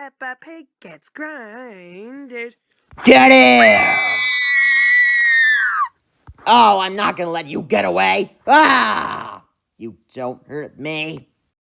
Peppa Pig gets grinded. Get it! Oh, I'm not gonna let you get away. Ah! You don't hurt me.